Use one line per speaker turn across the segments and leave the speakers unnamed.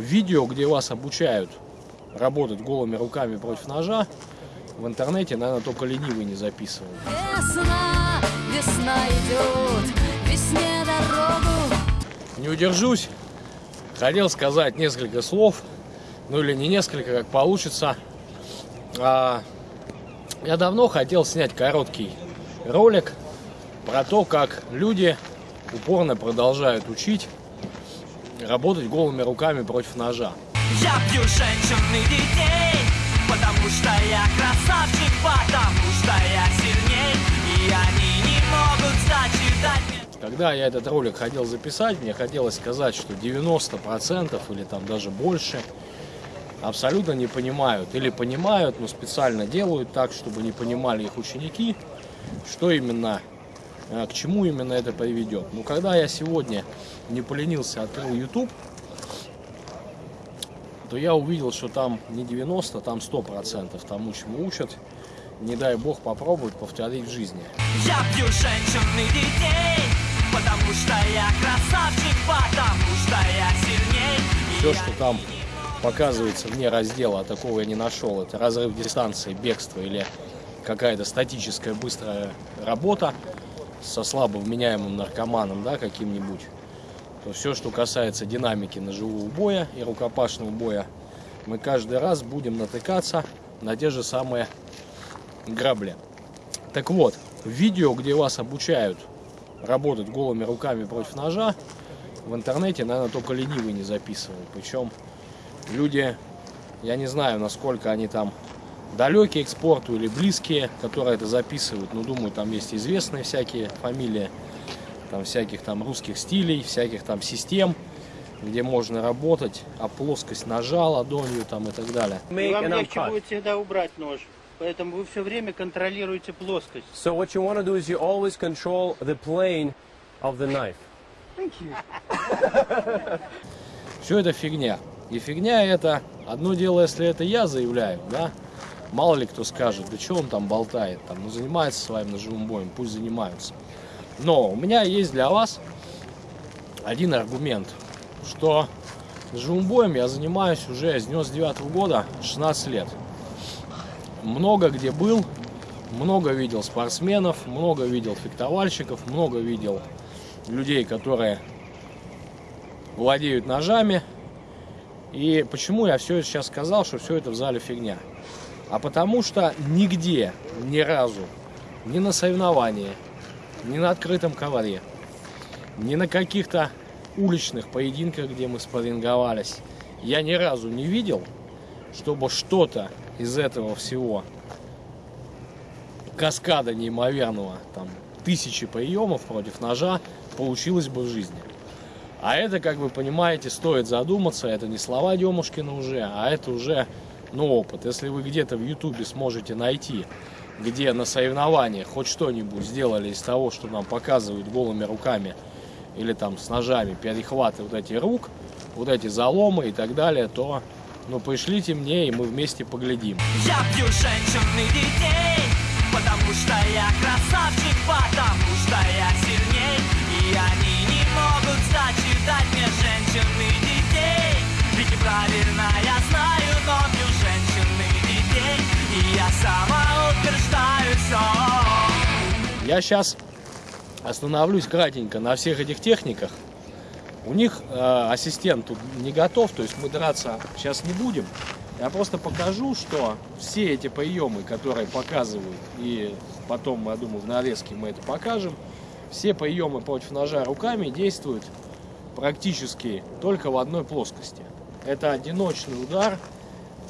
видео, где вас обучают работать голыми руками против ножа, в интернете, наверное, только ленивый не записывал.
Весна, весна идет, весне дорогу.
Не удержусь, хотел сказать несколько слов, ну или не несколько, как получится. А, я давно хотел снять короткий ролик про то, как люди упорно продолжают учить работать голыми руками против ножа.
Я бью женщин и детей, потому что я красавчик, потому что я сильней, и они не могут зачитать.
Когда я этот ролик хотел записать, мне хотелось сказать, что 90% или там даже больше абсолютно не понимают. Или понимают, но специально делают так, чтобы не понимали их ученики, что именно, к чему именно это приведет. Но когда я сегодня не поленился, открыл YouTube, то я увидел, что там не 90, там 100% тому, чему учат. Не дай бог попробовать повторить в жизни.
Я бью женщин и детей, потому что я красавчик, потому что я сильней,
Все, что там показывается вне раздела, а такого я не нашел. Это разрыв дистанции, бегство или какая-то статическая быстрая работа со слабо вменяемым наркоманом, да, каким-нибудь. То все, что касается динамики ножевого боя и рукопашного боя, мы каждый раз будем натыкаться на те же самые грабли. Так вот, видео, где вас обучают работать голыми руками против ножа, в интернете, наверное, только ленивый не записывал. Причем люди, я не знаю, насколько они там далекие к спорту или близкие, которые это записывают. Но думаю, там есть известные всякие фамилии, там всяких там русских стилей, всяких там систем, где можно работать, а плоскость ножа ладонью там и так далее.
И вам легче будет всегда убрать нож. Поэтому вы все время контролируете плоскость.
So what you want to do is you always control the plane of the knife.
Все это фигня. И фигня это, одно дело, если это я заявляю, да, мало ли кто скажет, да что он там болтает, там, ну занимается своим ножевым боем, пусть занимаются. Но у меня есть для вас один аргумент, что ножевым боем я занимаюсь уже с 99 года, 16 лет. Много где был, много видел спортсменов, много видел фехтовальщиков, много видел людей, которые владеют ножами. И почему я все сейчас сказал, что все это в зале фигня? А потому что нигде, ни разу, ни на соревновании, ни на открытом ковре, ни на каких-то уличных поединках, где мы спарринговались, я ни разу не видел, чтобы что-то из этого всего каскада неимоверного, там, тысячи приемов против ножа получилось бы в жизни. А это, как вы понимаете, стоит задуматься, это не слова Демушкина уже, а это уже, ну, опыт. Если вы где-то в Ютубе сможете найти, где на соревнованиях хоть что-нибудь сделали из того, что нам показывают голыми руками или там с ножами, перехваты вот эти рук, вот эти заломы и так далее, то, ну, пришлите мне, и мы вместе поглядим.
Я бью женщин и детей, потому что я красавчик, потому что я сильней, и они не могут зачитать мне женщин и детей. Ведь неправильно Я
сейчас остановлюсь кратенько на всех этих техниках. У них э, ассистент тут не готов, то есть мы драться сейчас не будем. Я просто покажу, что все эти приемы, которые показывают, и потом, я думаю, в нарезке мы это покажем, все приемы против ножа руками действуют практически только в одной плоскости. Это одиночный удар,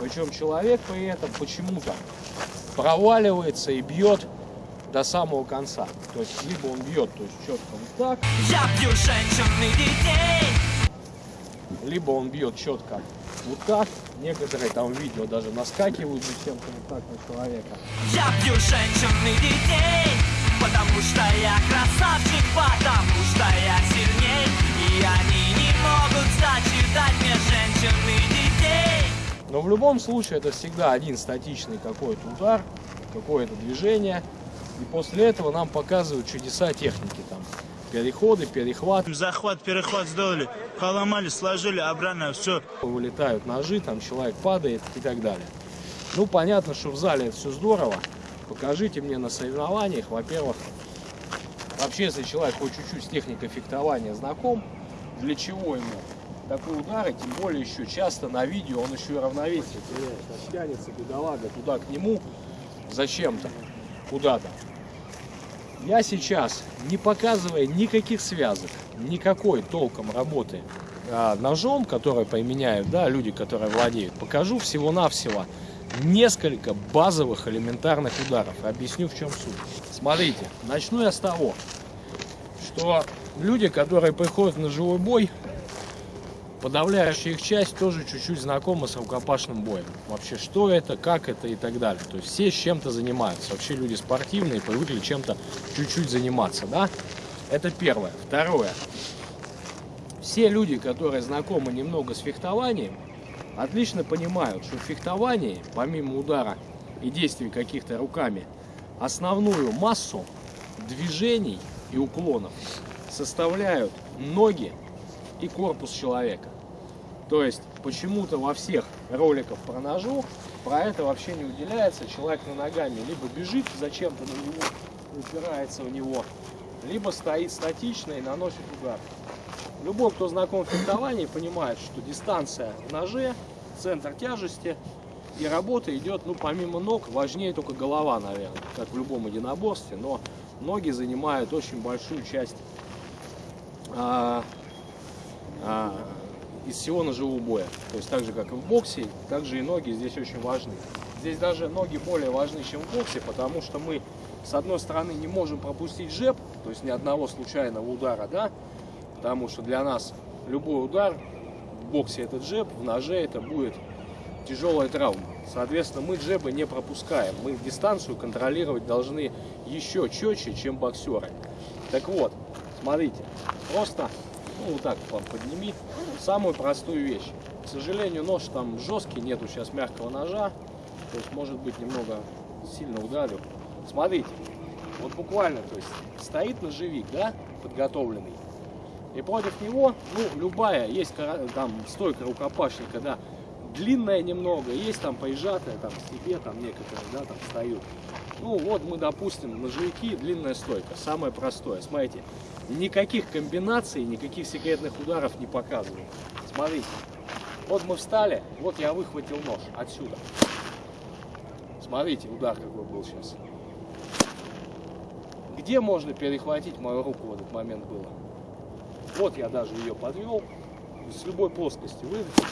причем человек при этом почему-то проваливается и бьет до самого конца. То есть либо он бьет то есть четко вот так,
Я бью женщин и детей,
либо он бьет четко вот так. Некоторые там видео даже наскакивают зачем-то вот так на человека.
я бью женщин и детей, потому что я красавчик, потому
в любом случае это всегда один статичный какой-то удар, какое-то движение. И после этого нам показывают чудеса техники. Там переходы, перехваты.
Захват, перехват сделали. поломали, сложили обратно, все.
Вылетают ножи, там человек падает и так далее. Ну, понятно, что в зале это все здорово. Покажите мне на соревнованиях, во-первых, вообще, если человек хоть чуть-чуть с техникой фехтования знаком, для чего ему такой удар, и тем более еще часто на видео он еще и равновесие теряет. Тянется бедолага туда к нему зачем-то, куда-то. Я сейчас, не показывая никаких связок, никакой толком работы а, ножом, который применяют, да, люди, которые владеют, покажу всего-навсего несколько базовых элементарных ударов. Объясню, в чем суть. Смотрите, начну я с того, что люди, которые приходят на живой бой, подавляющая их часть тоже чуть-чуть знакома с рукопашным боем. Вообще, что это, как это и так далее. То есть все чем-то занимаются. Вообще люди спортивные, привыкли чем-то чуть-чуть заниматься, да? Это первое. Второе. Все люди, которые знакомы немного с фехтованием, отлично понимают, что в фехтовании, помимо удара и действий каких-то руками, основную массу движений и уклонов составляют ноги и корпус человека. То есть почему-то во всех роликах про ножу про это вообще не уделяется. Человек на ногами либо бежит зачем-то на него, упирается в него, либо стоит статично и наносит удар. Любой, кто знаком с фехтованием, понимает, что дистанция в ноже, центр тяжести и работа идет, ну, помимо ног, важнее только голова, наверное, как в любом единоборстве, но ноги занимают очень большую часть а, из всего ножевого боя. То есть так же, как и в боксе, так же и ноги здесь очень важны. Здесь даже ноги более важны, чем в боксе, потому что мы, с одной стороны, не можем пропустить жеп, то есть ни одного случайного удара, да, потому что для нас любой удар в боксе это джеб, в ноже это будет тяжелая травма. Соответственно, мы джебы не пропускаем. Мы дистанцию контролировать должны еще четче, чем боксеры. Так вот, смотрите, просто ну, вот так вам подними. Самую простую вещь. К сожалению, нож там жесткий, нету сейчас мягкого ножа. То есть, может быть, немного сильно ударю. Смотрите, вот буквально, то есть, стоит ножевик, да, подготовленный. И против него, ну, любая, есть там стойка рукопашника, да, длинная немного, есть там поезжатая, там, себе, там, некоторые, да, там, встают. Ну, вот мы, допустим, ножевики, длинная стойка, самое простое. Смотрите, никаких комбинаций, никаких секретных ударов не показываю. Смотрите, вот мы встали, вот я выхватил нож отсюда. Смотрите, удар какой был сейчас. Где можно перехватить мою руку в этот момент было? Вот я даже ее подвел, с любой плоскости вытащил,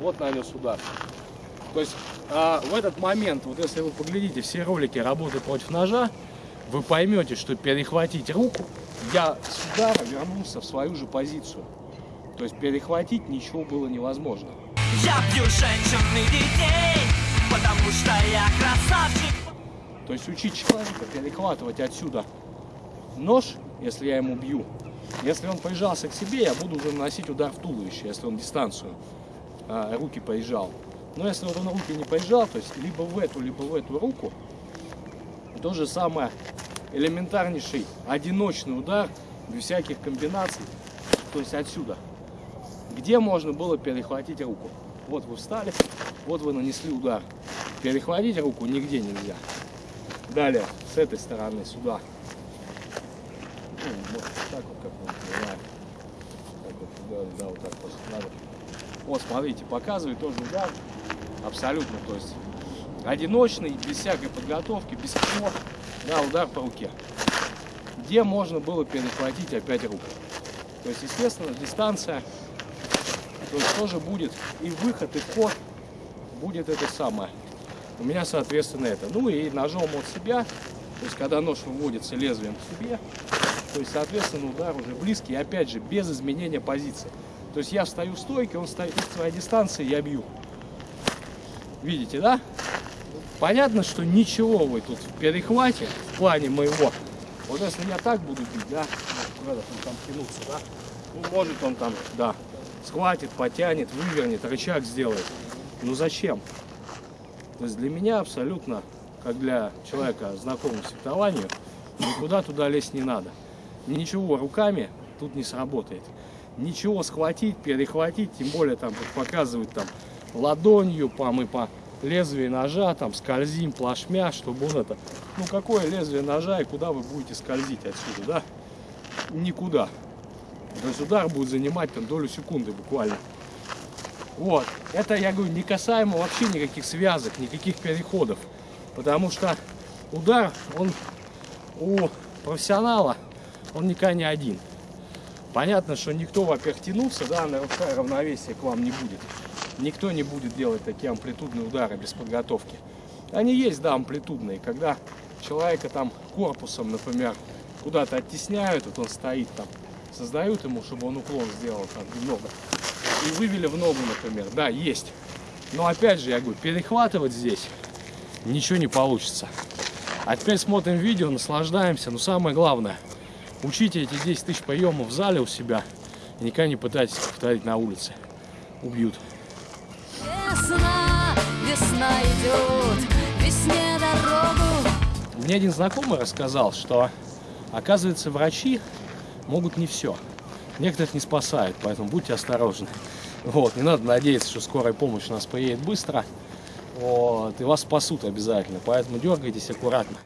вот нанес удар. То есть а, в этот момент, вот если вы поглядите все ролики работы против ножа, вы поймете, что перехватить руку, я с удара вернулся в свою же позицию. То есть перехватить ничего было невозможно.
Я бью женщин и детей, потому что я красавчик.
То есть учить человека перехватывать отсюда нож, если я ему бью. Если он поезжался к себе, я буду уже наносить удар в туловище, если он дистанцию а, руки поезжал. Но если он руки не поезжал, то есть либо в эту, либо в эту руку, то же самое элементарнейший одиночный удар, без всяких комбинаций, то есть отсюда. Где можно было перехватить руку? Вот вы встали, вот вы нанесли удар. Перехватить руку нигде нельзя. Далее, с этой стороны, сюда. Ну, вот так вот, как вот. Так вот, туда, да, вот так вот надо. Вот, смотрите, показывает тоже удар. Абсолютно, то есть одиночный, без всякой подготовки, без всего. Да, удар по руке. Где можно было перехватить опять руку. То есть, естественно, дистанция то есть тоже будет и выход, и вход будет это самое. У меня, соответственно, это. Ну и ножом от себя, то есть когда нож выводится лезвием к себе, то есть, соответственно, удар уже близкий, опять же, без изменения позиции. То есть я встаю в стойке, он стоит в своей дистанции, я бью. Видите, да? Понятно, что ничего вы тут в перехвате в плане моего. Вот если я так буду бить, да, он там тянуться, да, ну, может он там, да, схватит, потянет, вывернет, рычаг сделает. Ну зачем? То есть для меня абсолютно, как для человека, знакомого с фехтованием, никуда туда лезть не надо. Ничего руками тут не сработает. ничего схватить, перехватить, тем более там показывают там ладонью, по мы по лезвию ножа, там скользим плашмя, чтобы он это, ну какое лезвие ножа и куда вы будете скользить отсюда, да? Никуда. То есть удар будет занимать там долю секунды буквально. Вот. Это, я говорю, не касаемо вообще никаких связок, никаких переходов. Потому что удар, он у профессионала, он никогда не один. Понятно, что никто, во-первых, тянуться, да, нарушая равновесие к вам не будет. Никто не будет делать такие амплитудные удары без подготовки. Они есть, да, амплитудные, когда человека там корпусом, например, куда-то оттесняют, вот он стоит там, создают ему, чтобы он уклон сделал там немного. И вывели в ногу, например. Да, есть. Но опять же, я говорю, перехватывать здесь ничего не получится. А теперь смотрим видео, наслаждаемся. Но самое главное, учите эти 10 тысяч приемов в зале у себя. И никогда не пытайтесь повторить на улице. Убьют.
Весна, весна идет, весне дорогу
Мне один знакомый рассказал, что, оказывается, врачи могут не все. Некоторых не спасают, поэтому будьте осторожны. Вот, не надо надеяться, что скорая помощь у нас приедет быстро. Вот, и вас спасут обязательно, поэтому дергайтесь аккуратно.